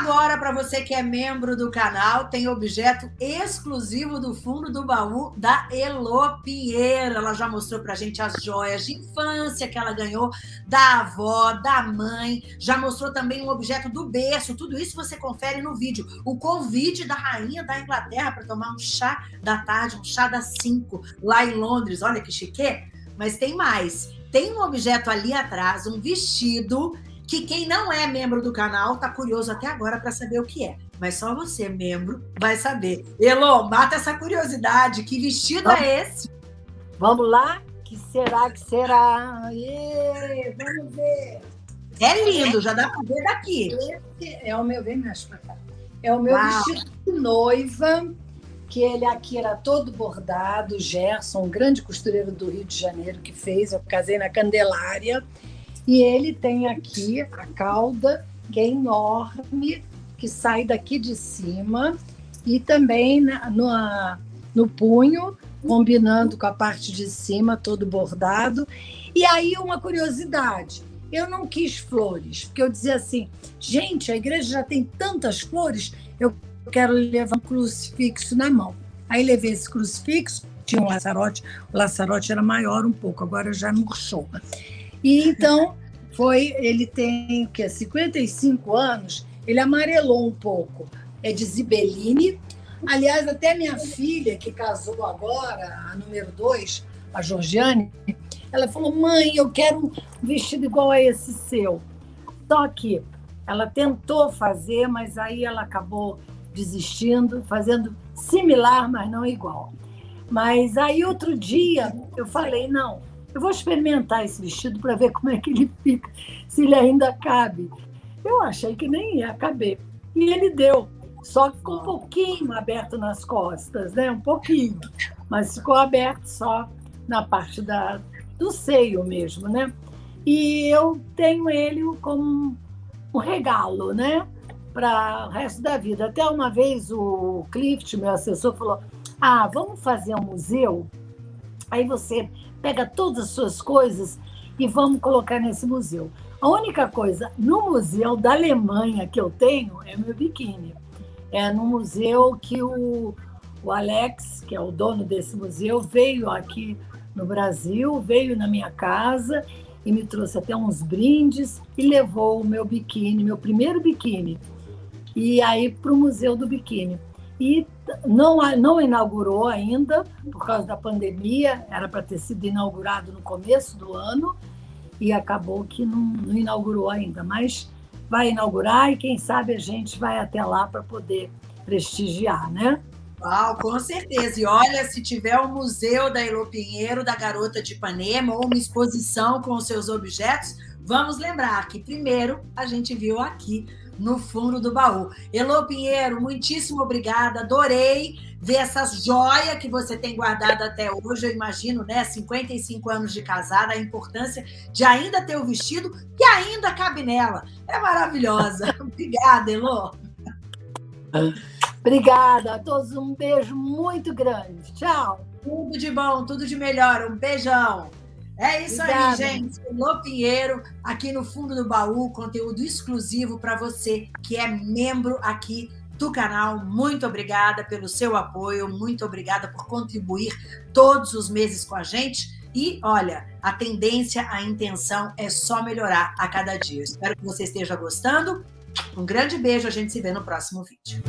Agora, para você que é membro do canal, tem objeto exclusivo do fundo do baú da Elo Pinheiro. Ela já mostrou para a gente as joias de infância que ela ganhou da avó, da mãe. Já mostrou também um objeto do berço. Tudo isso você confere no vídeo. O convite da rainha da Inglaterra para tomar um chá da tarde, um chá das 5, lá em Londres. Olha que chique. Mas tem mais. Tem um objeto ali atrás, um vestido que quem não é membro do canal está curioso até agora para saber o que é. Mas só você, membro, vai saber. Elô, mata essa curiosidade. Que vestido vamos, é esse? Vamos lá? Que será que será? Aê, vamos ver. É lindo, já dá para ver daqui. Esse é o meu, vem mais para cá. É o meu Uau. vestido de noiva, que ele aqui era todo bordado, Gerson, um grande costureiro do Rio de Janeiro que fez. Eu casei na Candelária. E ele tem aqui a cauda, que é enorme, que sai daqui de cima, e também na, no, no punho, combinando com a parte de cima, todo bordado. E aí, uma curiosidade: eu não quis flores, porque eu dizia assim, gente, a igreja já tem tantas flores, eu quero levar um crucifixo na mão. Aí levei esse crucifixo, tinha um laçarote, o laçarote era maior um pouco, agora já murchou. E então foi, ele tem que 55 anos, ele amarelou um pouco. É de Zibeline. Aliás, até minha filha, que casou agora, a número 2, a Georgiane, ela falou: mãe, eu quero um vestido igual a esse seu. Só que ela tentou fazer, mas aí ela acabou desistindo, fazendo similar, mas não igual. Mas aí outro dia eu falei: não, eu vou experimentar esse vestido para ver como é que ele fica, se ele ainda cabe. Eu achei que nem ia caber. E ele deu, só que ficou um pouquinho aberto nas costas, né? Um pouquinho. Mas ficou aberto só na parte da, do seio mesmo, né? E eu tenho ele como um regalo, né? Para o resto da vida. Até uma vez o Clift, meu assessor, falou: Ah, vamos fazer um museu? Aí você pega todas as suas coisas e vamos colocar nesse museu. A única coisa, no museu da Alemanha que eu tenho é meu biquíni. É no museu que o, o Alex, que é o dono desse museu, veio aqui no Brasil, veio na minha casa e me trouxe até uns brindes e levou o meu biquíni, meu primeiro biquíni, e aí para o Museu do Biquíni e não, não inaugurou ainda, por causa da pandemia, era para ter sido inaugurado no começo do ano, e acabou que não, não inaugurou ainda, mas vai inaugurar e quem sabe a gente vai até lá para poder prestigiar, né? Uau, com certeza. E olha, se tiver o um museu da Elo Pinheiro, da Garota de Ipanema, ou uma exposição com os seus objetos, vamos lembrar que primeiro a gente viu aqui no fundo do baú. Elô Pinheiro, muitíssimo obrigada, adorei ver essas joias que você tem guardado até hoje, eu imagino, né? 55 anos de casada, a importância de ainda ter o vestido que ainda cabe nela. É maravilhosa. obrigada, Elô. Obrigada a todos, um beijo muito grande. Tchau. Tudo de bom, tudo de melhor. Um beijão. É isso Obrigada. aí, gente. Lô Pinheiro, aqui no fundo do baú, conteúdo exclusivo para você que é membro aqui do canal. Muito obrigada pelo seu apoio, muito obrigada por contribuir todos os meses com a gente. E olha, a tendência, a intenção é só melhorar a cada dia. Espero que você esteja gostando. Um grande beijo, a gente se vê no próximo vídeo.